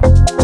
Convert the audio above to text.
Bye.